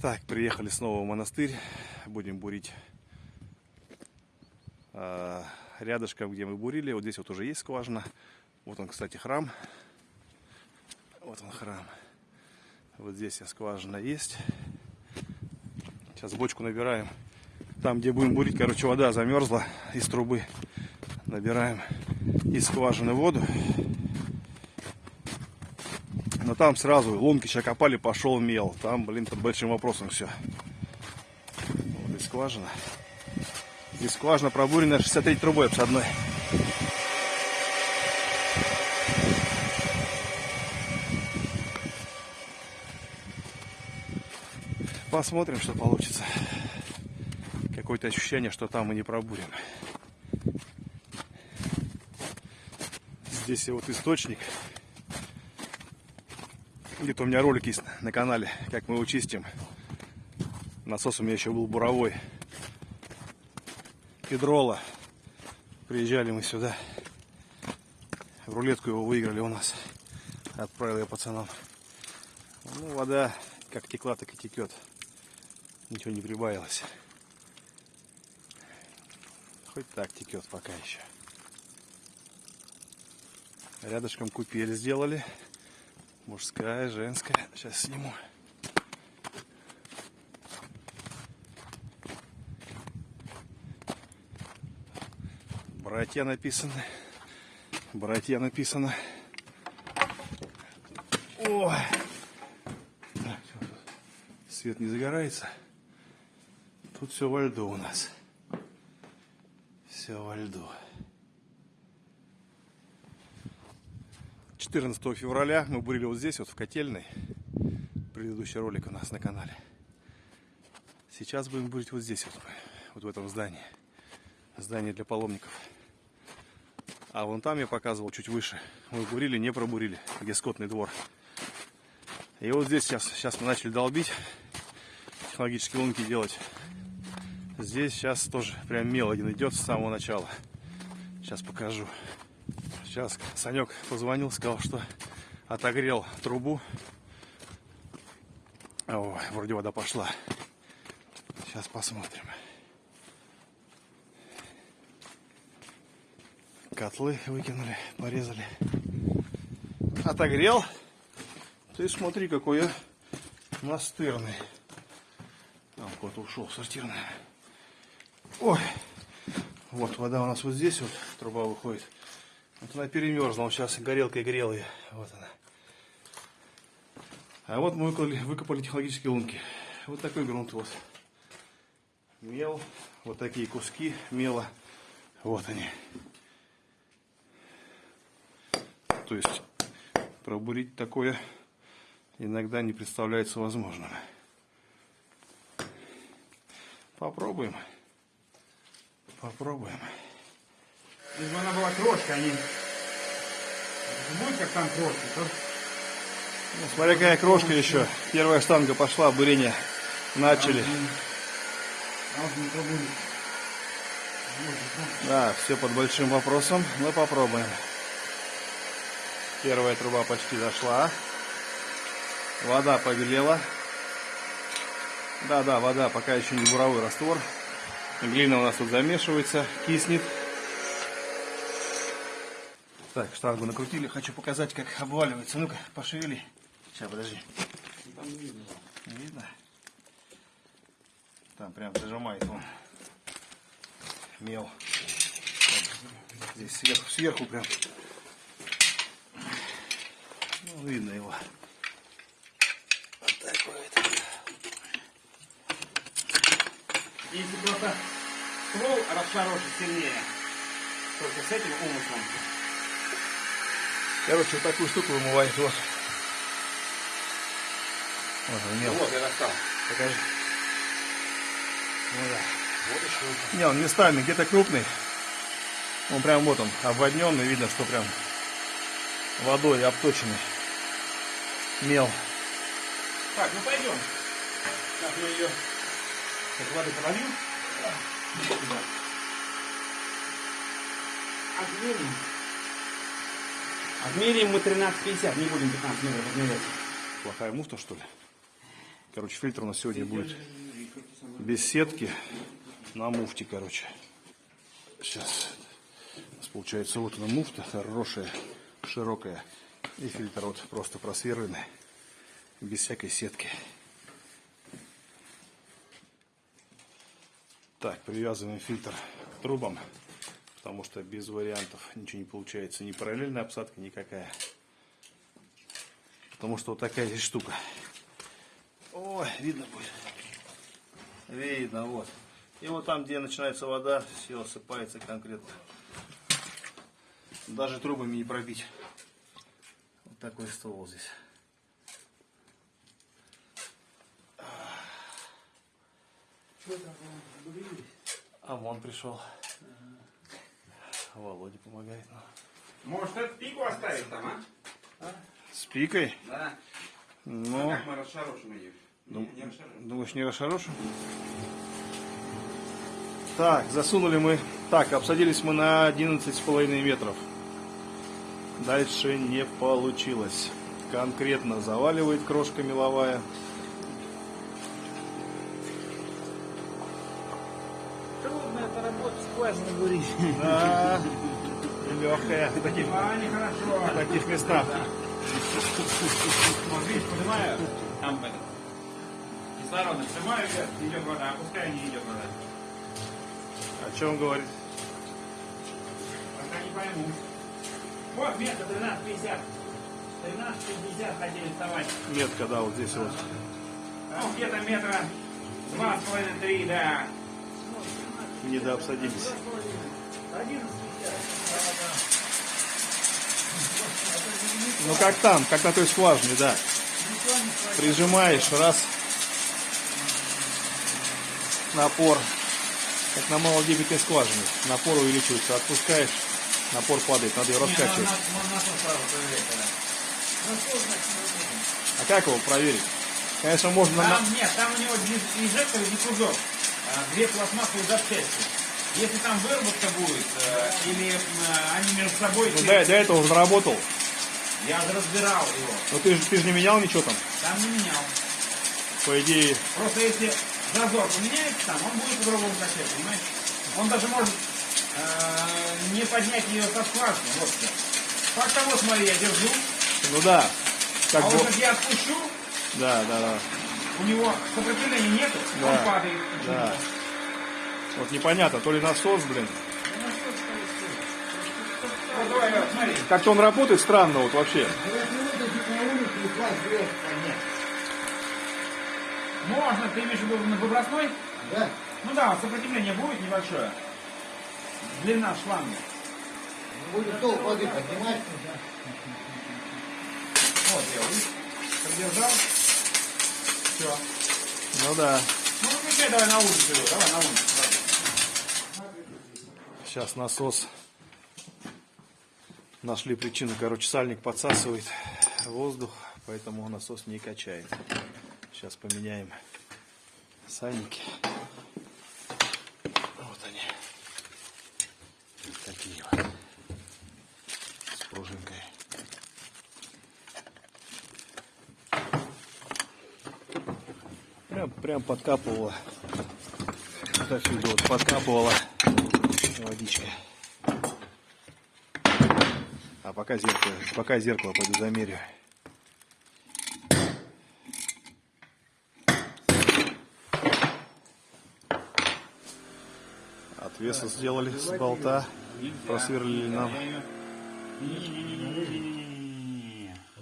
Так, приехали снова в монастырь. Будем бурить а, рядышком, где мы бурили. Вот здесь вот уже есть скважина. Вот он, кстати, храм. Вот он храм. Вот здесь скважина есть. Сейчас бочку набираем. Там, где будем бурить, короче, вода замерзла из трубы. Набираем из скважины воду. Там сразу лунки сейчас копали, пошел мел. Там, блин, под большим вопросом все. Вот и скважина. И скважина пробурена 63 трубой обшадной. Посмотрим, что получится. Какое-то ощущение, что там мы не пробурим. Здесь вот источник. Где-то у меня ролик есть на канале, как мы его чистим. Насос у меня еще был буровой. Педрола. Приезжали мы сюда. В рулетку его выиграли у нас. Отправил я пацанам. Ну, вода как текла, так и текет. Ничего не прибавилось. Хоть так текет пока еще. Рядышком купель сделали. Мужская, женская. Сейчас сниму. Братья написаны. Братья написано. Ой. свет не загорается. Тут все во льду у нас. Все во льду. 14 февраля мы бурили вот здесь, вот в котельной. Предыдущий ролик у нас на канале. Сейчас будем бурить вот здесь, вот, вот в этом здании. Здание для паломников. А вон там я показывал чуть выше. Мы бурили, не пробурили, где скотный двор. И вот здесь сейчас, сейчас мы начали долбить, технологические лунки делать. Здесь сейчас тоже прям мел один идет с самого начала. Сейчас покажу. Сейчас Санек позвонил, сказал, что отогрел трубу. О, вроде вода пошла. Сейчас посмотрим. Котлы выкинули, порезали. Отогрел. Ты смотри, какой я настырный. Там кот ушел сортирный. Ой. Вот вода у нас вот здесь вот труба выходит. Вот она перемерзла, он сейчас горелкой грел ее. Вот она. А вот мы выкопали, выкопали технологические лунки. Вот такой грунт вот. Мел, вот такие куски мела. Вот они. То есть пробурить такое иногда не представляется возможным. Попробуем. Попробуем. Если бы она была крошка, они... Будет как там крошка, то... Ну, смотря какая крошка еще. Первая штанга пошла, бурение начали. Да, все под большим вопросом. Мы попробуем. Первая труба почти зашла. Вода побелела. Да, да, вода пока еще не буровой раствор. Глина у нас тут замешивается, киснет. Так, штангу накрутили. Хочу показать, как обваливается. Ну-ка, пошевели. Сейчас, подожди. Там не видно. Не видно? Там прям зажимает он. Мел. Здесь сверху, сверху прям. Ну, видно его. Вот такой вот. Если просто ствол расшарошить сильнее, только с этим умыслом. Короче, вот такую штуку вымывает вот. Вот он мел. Вот, я достал. Покажи. Ну да. Вот еще. Не, он местами где-то крупный. Он прям вот он, обводненный, видно, что прям водой обточенный. Мел. Так, ну пойдем. Сейчас мы ее как воды подольем. Отмерим. Отмерим мы 13,50, не будем 15 метров отмерять. Плохая муфта, что ли? Короче, фильтр у нас сегодня будет без сетки на муфте, короче. Сейчас. У нас получается вот она муфта хорошая, широкая. И фильтр вот просто просверленный, без всякой сетки. Так, привязываем фильтр к трубам, потому что без вариантов ничего не получается. Ни параллельная обсадка никакая. Потому что вот такая здесь штука. Ой, видно будет. Видно, вот. И вот там, где начинается вода, все осыпается конкретно. Даже трубами не пробить. Вот такой ствол здесь. А вон пришел. Володя помогает. нам. Может, эту пику оставить там, а? С пикой? Да. Ну, Как мы расшарошим ее? Дум- Не расшарошим. думаешь, не расшарошу? Так, засунули мы. Так, обсадились мы на 11,5 метров. Дальше не получилось. Конкретно заваливает крошка меловая. Трудно это скважина бурить. Да, легкая в таких, А, нехорошо. в таких местах. Вот видишь, поднимаю, там этот, кислород вверх, идет вода, опускаю, не идет вода. О чем говорит? Пока не пойму. Вот место 13.50. 13.50 хотели вставать. Метка, да, вот здесь вот. Ну, где-то метра два с половиной, три, да. Не дообсадились. Ну как там, как на той скважине, да. Прижимаешь, раз. Напор. Как на малодебетной скважине. Напор увеличивается. Отпускаешь, напор падает. Надо ее раскачивать. А как его проверить? Конечно, можно на... Там нет, там у него не инжектор и диффузор. А, Две пластмассовые запчасти. Если там выработка будет, э, или э, они между собой... Ну, до, до этого уже работал. Я разбирал его. Но ты, же- ты же не менял ничего там. Там не менял. По идее, Просто если зазор поменяется там, он будет по-другому качать, понимаешь? Он даже может э, не поднять ее со скважины. Вот что. Факт того, смотри, я держу, ну да. Как а вот как я отпущу, Да, да, да. У него сопротивления нету, Да, он падает. Да. Вот непонятно, то ли насос, блин. Как-то он работает странно вот вообще. Можно, ты имеешь в виду на выбросной? Да. Ну да, сопротивление будет небольшое. Длина шланга. Будет стол воды поднимать. Вот я, продержал. Все. Ну да. Ну выключай давай на улицу его, давай на улицу. давай. Сейчас насос. Нашли причину, короче, сальник подсасывает воздух, поэтому насос не качает. Сейчас поменяем сальники. Вот они. Такие вот. С пружинкой. Прям, прям подкапывала. Вот подкапывала водичка. А пока зеркало, пока зеркало пойду замерю. Отвесы сделали с болта, просверлили нам.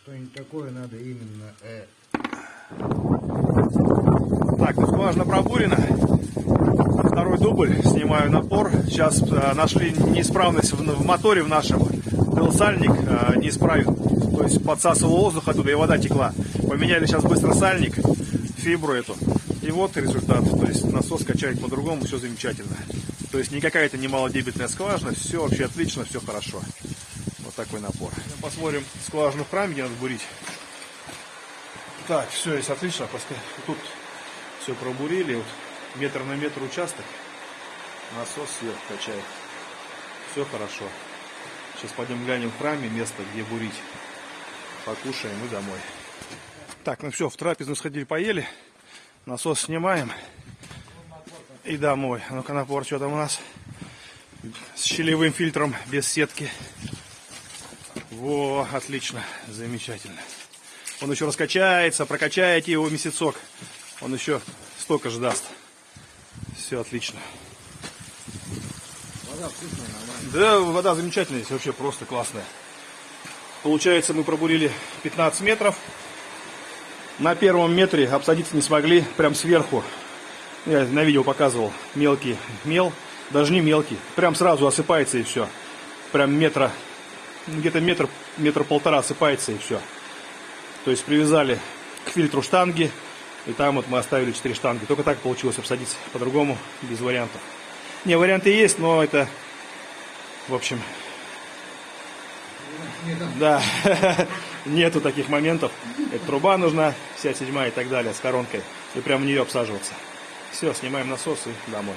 Что-нибудь такое надо именно. Э, Так, ну скважина пробурена. Второй дубль, снимаю напор. Сейчас э, нашли неисправность в, в моторе в нашем. Был сальник э, неисправен. То есть подсасывал воздух оттуда и вода текла. Поменяли сейчас быстро сальник, фибру эту. И вот результат. То есть насос качает по-другому, все замечательно. То есть никакая это не малодебетная скважина, все вообще отлично, все хорошо. Вот такой напор. Посмотрим скважину в храме, где надо бурить. Так, все есть отлично. Тут все пробурили. Вот метр на метр участок. Насос сверху качает. Все хорошо. Сейчас пойдем глянем в храме место, где бурить. Покушаем и домой. Так, ну все, в трапезную сходили, поели. Насос снимаем. И домой. А ну-ка напор, что там у нас? С щелевым фильтром, без сетки. Во, отлично, замечательно. Он еще раскачается, прокачаете его месяцок. Он еще столько же даст. Все отлично. Вода вкусная, нормально. Да, вода замечательная здесь, вообще просто классная. Получается, мы пробурили 15 метров. На первом метре обсадиться не смогли, прям сверху. Я на видео показывал, мелкий мел, даже не мелкий, прям сразу осыпается и все. Прям метра, ну, где-то метр, метр полтора осыпается и все. То есть привязали к фильтру штанги, и там вот мы оставили 4 штанги. Только так получилось обсадиться, по-другому, без вариантов. Не, варианты есть, но это, в общем, да, нету таких моментов. Это труба нужна, вся седьмая и так далее, с коронкой. И прям в нее обсаживаться. Все, снимаем насос и домой.